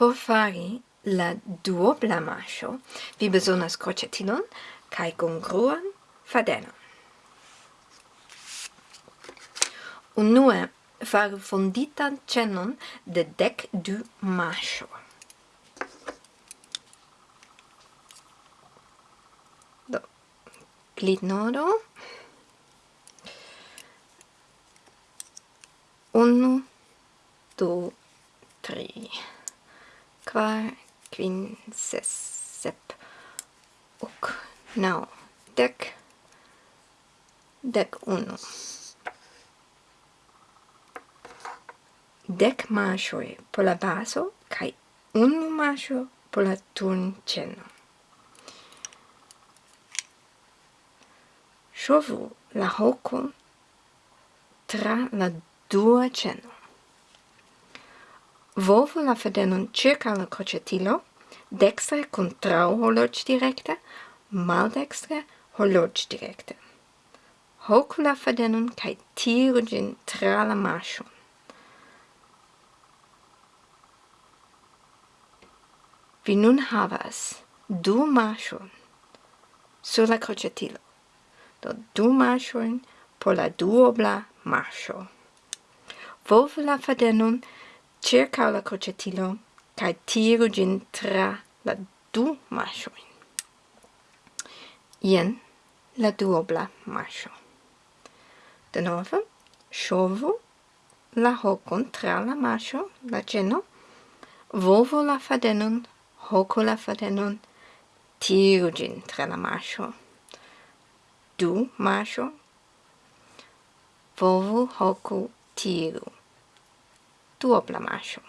Por fari la duobla mascio, vi besonas crocettilon cae congruan fadenon. Unue faru fonditan cenon de dec du mascio. Do, glitnoro. Unu, du, tri kvar, kvin, ses, sep, ok, nau, dec, dec unu. Dec masioi po la baso, cae unu masio po la tunceno. Sciovu la hoco tra la dua ceno. Volvo la fedenon circa la crocetilo, dextre contrao horloge directe, maldextre horloge directe. Hocu la fedenon cae tiru gin tra la marcion. Vi nun havas du marcion sur la crocetilo. Do du marcion por la duobla marcio. Volvo la fedenon circa la crocetilo cae tiru gin tra la du masioin. Ien la duobla masio. De novo, sciovu la hocon tra la masio, la geno, volvo la fadenon, hoco la fadenon, tiru gin tra la masio. Du masio, volvo hoco tiru. to oplamashu